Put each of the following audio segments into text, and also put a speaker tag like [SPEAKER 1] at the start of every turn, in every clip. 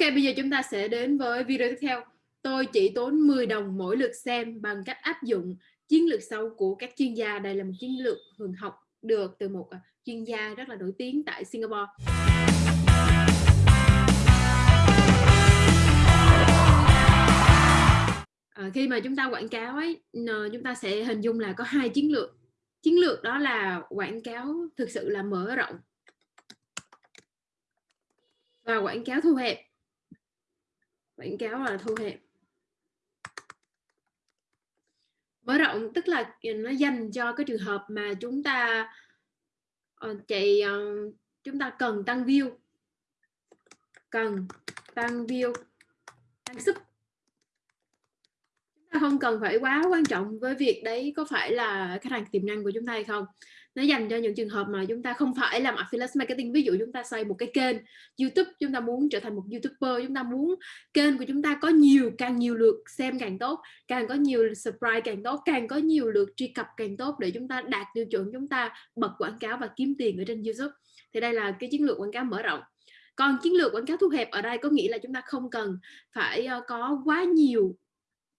[SPEAKER 1] Ok, bây giờ chúng ta sẽ đến với video tiếp theo. Tôi chỉ tốn 10 đồng mỗi lượt xem bằng cách áp dụng chiến lược sâu của các chuyên gia. Đây là một chiến lược thường học được từ một à, chuyên gia rất là nổi tiếng tại Singapore. À, khi mà chúng ta quảng cáo ấy, chúng ta sẽ hình dung là có hai chiến lược. Chiến lược đó là quảng cáo thực sự là mở rộng và quảng cáo thu hẹp quảng cáo là thu hẹp. Mở rộng tức là ừ, nó dành cho cái trường hợp mà chúng ta uh, chạy uh, chúng ta cần tăng view. Cần tăng view tăng sub chúng ta không cần phải quá quan trọng với việc đấy có phải là khách hàng tiềm năng của chúng ta hay không nó dành cho những trường hợp mà chúng ta không phải làm affiliate marketing. Ví dụ chúng ta xây một cái kênh YouTube chúng ta muốn trở thành một youtuber chúng ta muốn kênh của chúng ta có nhiều càng nhiều lượt xem càng tốt càng có nhiều subscribe càng tốt càng có nhiều lượt truy cập càng tốt để chúng ta đạt tiêu chuẩn chúng ta bật quảng cáo và kiếm tiền ở trên YouTube. Thì đây là cái chiến lược quảng cáo mở rộng. Còn chiến lược quảng cáo thu hẹp ở đây có nghĩa là chúng ta không cần phải ờ, có quá nhiều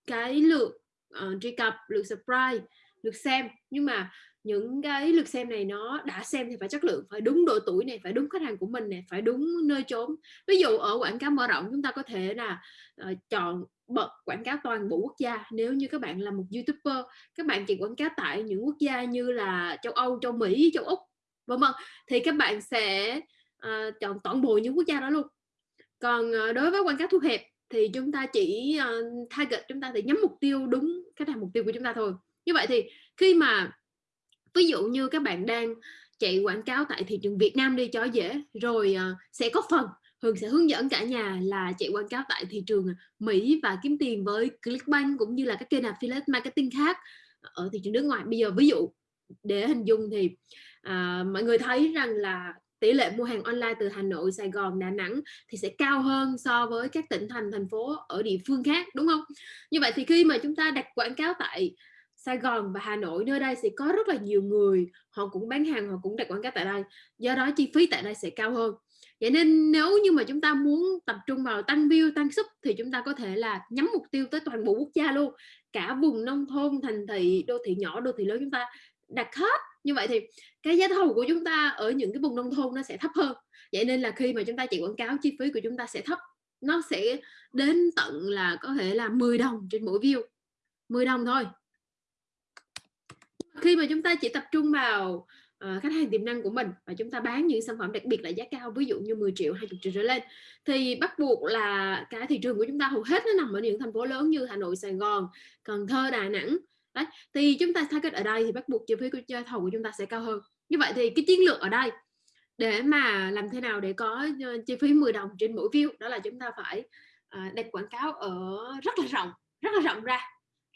[SPEAKER 1] cái lượt uh, truy cập lượt subscribe lượt xem. Nhưng mà những cái lượt xem này nó đã xem thì phải chất lượng phải đúng độ tuổi này phải đúng khách hàng của mình này phải đúng nơi trốn. Ví dụ ở quảng cáo mở rộng chúng ta có thể là uh, chọn bật quảng cáo toàn bộ quốc gia. Nếu như các bạn là một youtuber các bạn chỉ quảng cáo tại những quốc gia như là châu âu châu mỹ châu úc vân vân thì các bạn sẽ uh, chọn toàn bộ những quốc gia đó luôn. Còn uh, đối với quảng cáo thu hẹp thì chúng ta chỉ uh, target chúng ta thì nhắm mục tiêu đúng khách hàng mục tiêu của chúng ta thôi. Như vậy thì khi mà ví dụ như các bạn đang chạy quảng cáo tại thị trường Việt Nam đi cho dễ rồi uh, sẽ có phần Hường sẽ hướng dẫn cả nhà là chạy quảng cáo tại thị trường Mỹ và kiếm tiền với Clickbank cũng như là các kênh affiliate marketing khác ở thị trường nước ngoài. Bây giờ ví dụ để hình dung thì à, mọi người thấy rằng là tỷ lệ mua hàng online từ Hà Nội, Sài Gòn, Đà Nẵng thì sẽ cao hơn so với các tỉnh thành thành phố ở địa phương khác đúng không? Như vậy thì khi mà chúng ta đặt quảng cáo tại Sài Gòn và Hà Nội nơi đây sẽ có rất là nhiều người, họ cũng bán hàng, họ cũng đặt quảng cáo tại đây, do đó chi phí tại đây sẽ cao hơn. Vậy nên nếu như mà chúng ta muốn tập trung vào tăng view, tăng sub thì chúng ta có thể là nhắm mục tiêu tới toàn bộ quốc gia luôn. Cả vùng nông thôn, thành thị, đô thị nhỏ, đô thị lớn chúng ta đặt hết. Như vậy thì cái giá thầu của chúng ta ở những cái vùng nông thôn nó sẽ thấp hơn. Vậy nên là khi mà chúng ta chạy quảng cáo, chi phí của chúng ta sẽ thấp. Nó sẽ đến tận là có thể là 10 đồng trên mỗi view. 10 đồng thôi khi mà chúng ta chỉ tập trung vào uh, khách hàng tiềm năng của mình và chúng ta bán những sản phẩm đặc biệt là giá cao ví dụ như 10 triệu 20 triệu trở lên thì bắt buộc là cái thị trường của chúng ta hầu hết nó nằm ở những thành phố lớn như Hà Nội Sài Gòn Cần Thơ Đà Nẵng. Đấy thì chúng ta target ở đây thì bắt buộc chi phí của thầu của chúng ta sẽ cao hơn. Như vậy thì cái chiến lược ở đây để mà làm thế nào để có ờ, chi phí 10 đồng trên mỗi view đó là chúng ta phải ờ, đặt quảng cáo ở rất là rộng rất là rộng ra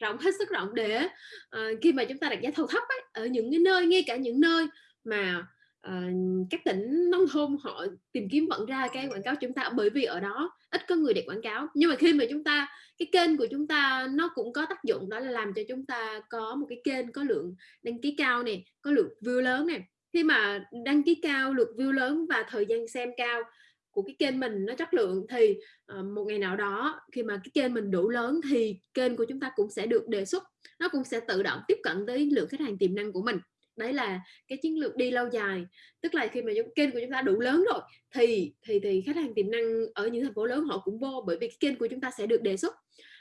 [SPEAKER 1] rộng hết sức rộng để uh, khi mà chúng ta đặt giá thầu thấp ấy, ở những cái nơi ngay cả những nơi mà uh, các tỉnh nông thôn họ tìm kiếm vẫn ra cái quảng cáo chúng ta bởi vì ở đó ít có người để quảng cáo. Nhưng mà khi mà chúng ta cái kênh của chúng ta nó cũng có tác dụng đó là làm cho chúng ta có một cái kênh có lượng đăng ký cao này có lượng view lớn này. Khi mà đăng ký cao lượt view lớn và thời gian xem cao của cái kênh mình nó chất lượng thì uh, một ngày nào đó khi mà cái kênh mình đủ lớn thì kênh của chúng ta cũng sẽ được đề xuất nó cũng sẽ tự động tiếp cận tới lượng khách hàng tiềm năng của mình. Đấy là cái chiến lược đi lâu dài. Tức là khi mà kênh của chúng ta đủ lớn rồi thì thì thì khách hàng tiềm năng ở những thành phố lớn họ cũng vô bởi vì cái kênh của chúng ta sẽ được đề xuất.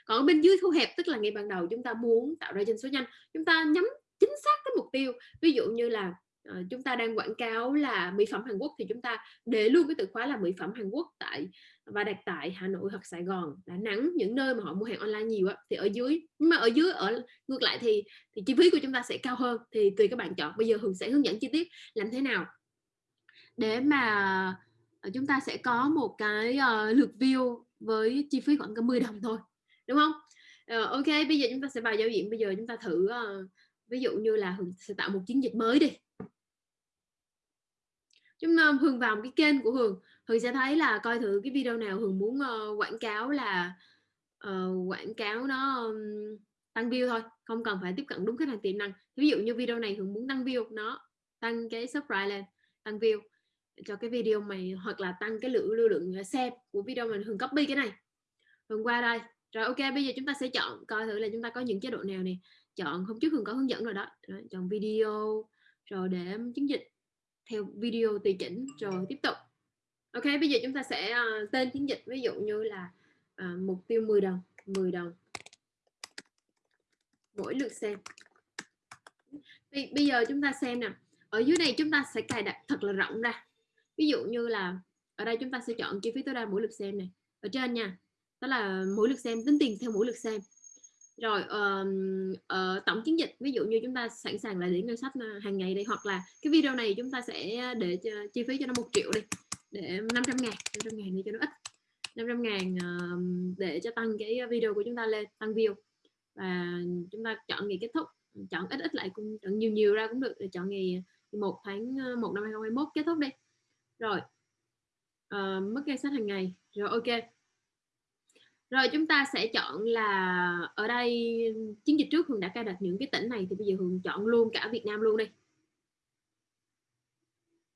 [SPEAKER 1] Còn bên dưới thu hẹp tức là ngay ban đầu chúng ta muốn tạo ra doanh số nhanh chúng ta nhắm chính xác cái mục tiêu. Ví dụ như là uh, chúng ta đang quảng cáo là mỹ phẩm Hàn Quốc thì chúng ta để luôn cái từ khóa là mỹ phẩm Hàn Quốc tại và đặt tại Hà Nội hoặc Sài Gòn. Đà Nẵng những nơi mà họ mua hàng online nhiều á, thì ở dưới nhưng mà ở dưới ở ngược lại thì thì chi phí của chúng ta sẽ cao hơn thì tùy các bạn chọn. Bây giờ Hường sẽ hướng dẫn chi tiết làm thế nào. Để mà ờ, chúng ta sẽ có một cái uh, lượt view với chi phí khoảng 10 đồng thôi đúng không? Uh, ok bây giờ chúng ta sẽ vào giao diện. Bây giờ chúng ta thử uh, ví dụ như là Hường sẽ tạo một chiến dịch mới đi chúng ta Hường vào cái kênh của Hường. Hường sẽ thấy là coi thử cái video nào Hường muốn uh, quảng cáo là uh, quảng cáo nó um, tăng view thôi không cần phải tiếp cận đúng khách hàng tiềm năng. Ví dụ như video này Hường muốn tăng view nó tăng cái subscribe lên tăng view cho cái video mày hoặc là tăng cái lượng lưu lượng ờ, xem của video mình hường copy cái này. Hường qua đây. Rồi ok bây giờ chúng ta sẽ chọn coi thử là chúng ta có những chế độ nào nè. Chọn hôm trước hường có hướng dẫn rồi đó. Rồi, chọn video rồi để chứng dịch theo video tùy chỉnh rồi tiếp tục. Ok bây giờ chúng ta sẽ uh, tên chiến dịch ví dụ như là uh, mục tiêu 10 đồng 10 đồng. Mỗi lượt xem. Bây giờ chúng ta xem nè. Ở dưới này chúng ta sẽ cài đặt thật là rộng ra. Ví dụ như là ở đây chúng ta sẽ chọn chi phí tối đa mỗi lượt xem này. Ở trên nha đó là mỗi lượt xem tính tiền theo mỗi lượt xem rồi um, uh, tổng chiến dịch ví dụ như chúng ta sẵn sàng là để ngân sách ờ, hàng ngày đây hoặc là cái video này chúng ta sẽ ờ, để cho, chi phí cho nó một triệu đi để 500 ngàn 500 ngàn đi cho nó ít. 500 ngàn uh, để cho tăng cái video của chúng ta lên tăng view. Và chúng ta chọn ngày kết thúc chọn ít ít lại cũng chọn nhiều nhiều ra cũng được để chọn ngày 1 tháng 1 năm 2021 kết thúc đi. Rồi uh, mức ngân sách hàng ngày rồi ok rồi chúng ta sẽ chọn là ở đây chiến dịch trước Hường đã cài đặt những cái tỉnh này thì bây giờ Hường chọn luôn cả Việt Nam luôn đi.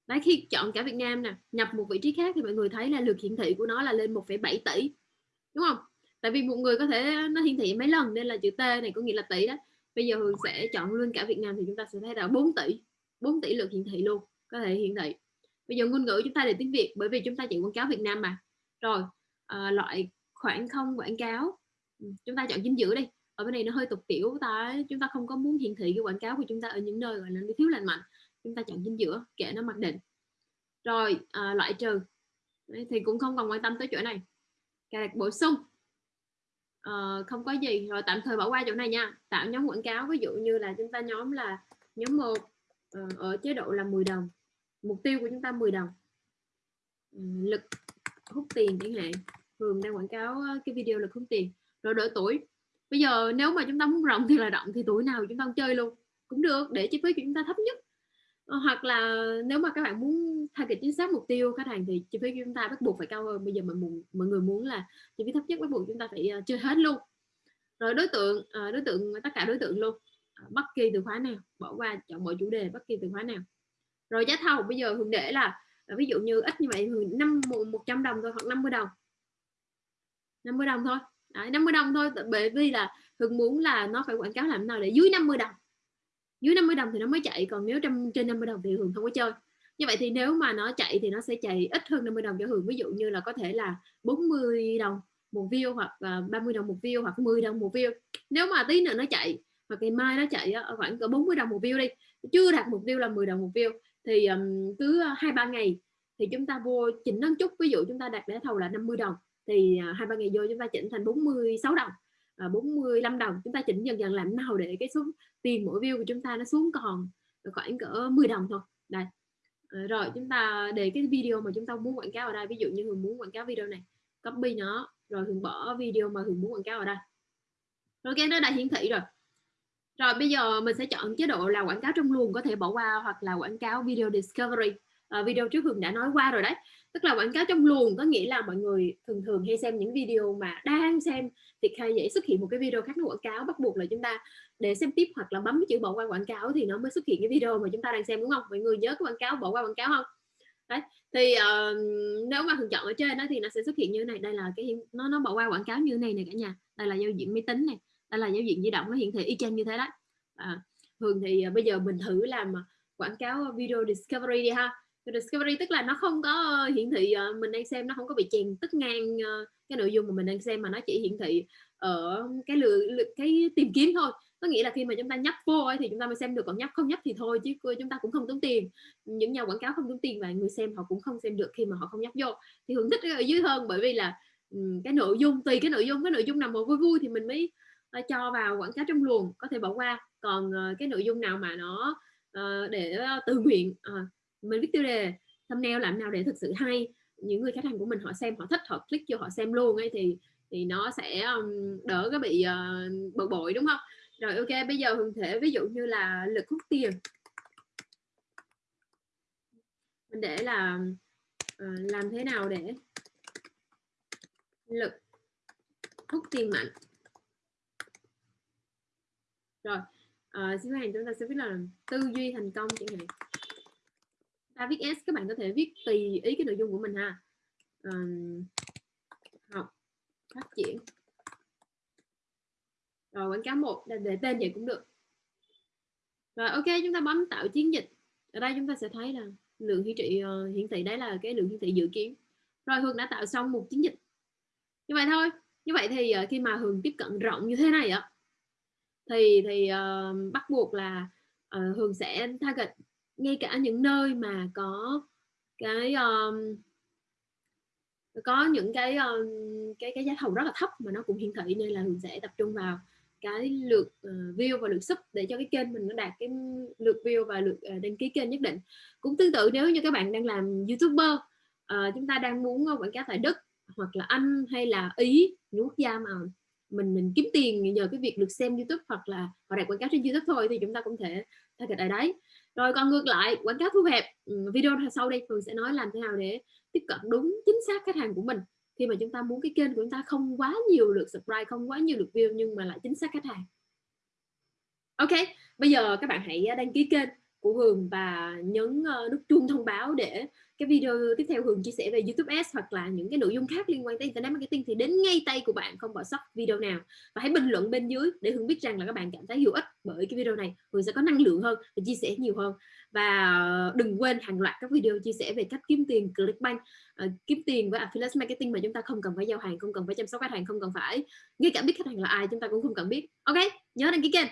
[SPEAKER 1] Đấy khi chọn cả Việt Nam nè nhập một vị trí khác thì mọi người thấy là lượt hiển thị của nó là lên 1,7 tỷ đúng không? Tại vì một người có thể nó hiển thị mấy lần nên là chữ T này có nghĩa là tỷ đó. Bây giờ Hường sẽ chọn luôn cả Việt Nam thì chúng ta sẽ thấy là 4 tỷ 4 tỷ lượt hiển thị luôn có thể hiển thị. Bây giờ ngôn ngữ chúng ta để tiếng Việt bởi vì chúng ta chạy quảng cáo Việt Nam mà. Rồi à, loại khoảng không quảng cáo. Ừ, chúng ta chọn chính giữa đi. Ở bên này nó hơi tục tiểu ta chúng ta không có muốn hiển thị cái quảng cáo của chúng ta ở những nơi gọi là thiếu lành mạnh. Chúng ta chọn chính giữa kệ nó mặc định. Rồi à, loại trừ. Đấy, thì cũng không còn quan tâm tới chỗ này. Cài đặt bổ sung. À, không có gì. Rồi tạm thời bỏ qua chỗ này nha. Tạo nhóm quảng cáo ví dụ như là chúng ta nhóm là nhóm một ờ, ở chế độ là 10 đồng. Mục tiêu của chúng ta 10 đồng. Ừ, lực hút tiền chẳng hạn thường đang quảng cáo cái video là không tiền rồi đổi tuổi. Bây giờ nếu mà chúng ta muốn rộng thì là rộng thì tuổi nào chúng ta chơi luôn cũng được để chi phí của chúng ta thấp nhất. Ờ, hoặc là nếu mà các bạn muốn thay kịch chính xác mục tiêu khách hàng thì chi phí của chúng ta bắt buộc phải cao hơn. Bây giờ mọi, mọi người muốn là chi phí thấp nhất bắt buộc chúng ta phải ờ, chơi hết luôn. Rồi đối tượng ờ, đối tượng tất cả đối tượng luôn. Bất kỳ từ khóa nào bỏ qua chọn mọi chủ đề bất kỳ từ khóa nào. Rồi giá thầu bây giờ thường để là ví dụ như ít như vậy thường năm một trăm đồng thôi hoặc 50 đồng. 50 đồng thôi. Đấy, 50 đồng thôi bởi vì là Hưng muốn là nó phải quảng cáo làm nào để dưới 50 đồng. Dưới 50 đồng thì nó mới chạy còn nếu trong trên 50 đồng thì Hường không có chơi. Như vậy thì nếu mà nó chạy thì nó sẽ chạy ít hơn 50 đồng cho Hường. Ví dụ như là có thể là 40 đồng một view hoặc là 30 đồng một view hoặc 10 đồng một view. Nếu mà tí nữa nó chạy hoặc ngày mai nó chạy ở khoảng cỡ 40 đồng một view đi chưa đạt mục tiêu là 10 đồng một view thì um, cứ à, hai ba ngày thì chúng ta vô chỉnh nâng chút. Ví dụ chúng ta đặt để thầu là 50 đồng thì à, hai ba ngày vô chúng ta chỉnh thành 46 đồng à, 45 đồng. Chúng ta chỉnh dần dần làm nào để cái số tiền mỗi view của chúng ta nó xuống còn khoảng cỡ 10 đồng thôi. Đây. À, rồi chúng ta để cái video mà chúng ta muốn quảng cáo ở đây ví dụ như Hường muốn quảng cáo video này copy nó rồi Hường bỏ video mà Hường muốn quảng cáo ở đây. Rồi cái nó đã hiển thị rồi. Rồi bây giờ mình sẽ chọn chế độ là quảng cáo trong luồng có thể bỏ qua hoặc là quảng cáo video discovery à, video trước Hường đã nói qua rồi đấy. Tức là quảng cáo trong luồng có nghĩa là mọi người thường thường hay xem những video mà đang xem thì hay dễ xuất hiện một cái video khác nó quảng cáo bắt buộc là chúng ta để xem tiếp hoặc là bấm chữ bỏ qua quảng cáo thì nó mới xuất hiện cái video mà chúng ta đang xem đúng không? Mọi người nhớ cái quảng cáo bỏ qua quảng cáo không? Đấy thì uh, nếu mà thường chọn ở trên đó thì nó sẽ xuất hiện như thế này. Đây là cái nó nó bỏ qua quảng cáo như thế này này cả nhà. Đây là giao diện máy tính này đây là giao diện di động nó hiển thị y chang như thế đó à, thường thì uh, bây giờ mình thử làm ờ, quảng cáo video discovery đi ha discovery tức là nó không có ờ, hiển thị ờ, mình đang xem nó không có bị chèn tức ngang ờ, cái nội dung mà mình đang xem mà nó chỉ hiển thị ở cái lựa, cái tìm kiếm thôi. Có nghĩa là khi mà chúng ta nhấp vô ấy, thì chúng ta mới xem được còn nhấp không nhấp thì thôi chứ chúng ta cũng không tốn tiền. Những nhà quảng cáo không tốn tiền và người xem họ cũng không xem được khi mà họ không nhấp vô. Thì hưởng thích ở dưới hơn bởi vì là cái nội dung tùy cái nội dung cái nội dung nào mà vui vui thì mình mới cho vào quảng cáo trong luồng có thể bỏ qua. Còn cái nội dung nào mà nó để tự nguyện mình viết tiêu đề thumbnail làm nào để thực sự hay? Những người khách hàng của mình họ xem họ thích họ click cho họ xem luôn ấy thì thì nó sẽ um, đỡ cái bị uh, bực bội đúng không? Rồi ok bây giờ hường thể ví dụ như là lực hút tiền. Mình để là uh, làm thế nào để lực hút tiền mạnh? Rồi uh, xin hàng chúng ta sẽ biết là tư duy thành công chẳng hạn ta viết S các bạn có thể viết tùy ý cái nội dung của mình ha. Um, học phát triển. Rồi quảng cáo một để tên vậy cũng được. Rồi ok chúng ta bấm tạo chiến dịch. Ở đây chúng ta sẽ thấy là lượng hiển thị uh, hiển thị đấy là cái lượng hiển thị dự kiến. Rồi hường đã tạo xong một chiến dịch. Như vậy thôi. Như vậy thì uh, khi mà hường tiếp cận rộng như thế này á thì thì uh, bắt buộc là uh, hường sẽ target ngay cả những nơi mà có cái um, có những cái um, cái cái giá thầu rất là thấp mà nó cũng hiển thị nên là mình sẽ tập trung vào cái lượt uh, view và lượt sub để cho cái kênh mình nó đạt cái lượt view và lượt uh, đăng ký kênh nhất định. Cũng tương tự nếu như các bạn đang làm youtuber uh, chúng ta đang muốn quảng cáo tại đức hoặc là anh hay là ý những quốc gia mà mình mình kiếm tiền nhờ cái việc được xem youtube hoặc là họ đặt quảng cáo trên youtube thôi thì chúng ta cũng thể target ở đấy. Rồi còn ngược lại, quảng cáo thu hẹp ừ, video sau đây Phương sẽ nói làm thế nào để tiếp cận đúng, chính xác khách hàng của mình. Khi mà chúng ta muốn cái kênh của chúng ta không quá nhiều lượt subscribe, không quá nhiều lượt view, nhưng mà lại chính xác khách hàng. Ok, bây giờ các bạn hãy đăng ký kênh của Hường và nhấn ờ, nút chuông thông báo để cái video tiếp theo Hường chia sẻ về YouTube Ads hoặc là những cái nội dung khác liên quan tới Internet Marketing thì đến ngay tay của bạn không bỏ sót video nào. Và hãy bình luận bên dưới để Hường biết rằng là các bạn cảm thấy hữu ích bởi cái video này. Hường sẽ có năng lượng hơn và chia sẻ nhiều hơn. Và ờ, đừng quên hàng loạt các video chia sẻ về cách kiếm tiền Clickbank uh, kiếm tiền với Affiliate Marketing mà chúng ta không cần phải giao hàng không cần phải chăm sóc khách hàng không cần phải ngay cả biết khách hàng là ai chúng ta cũng không cần biết. Ok nhớ đăng ký kênh.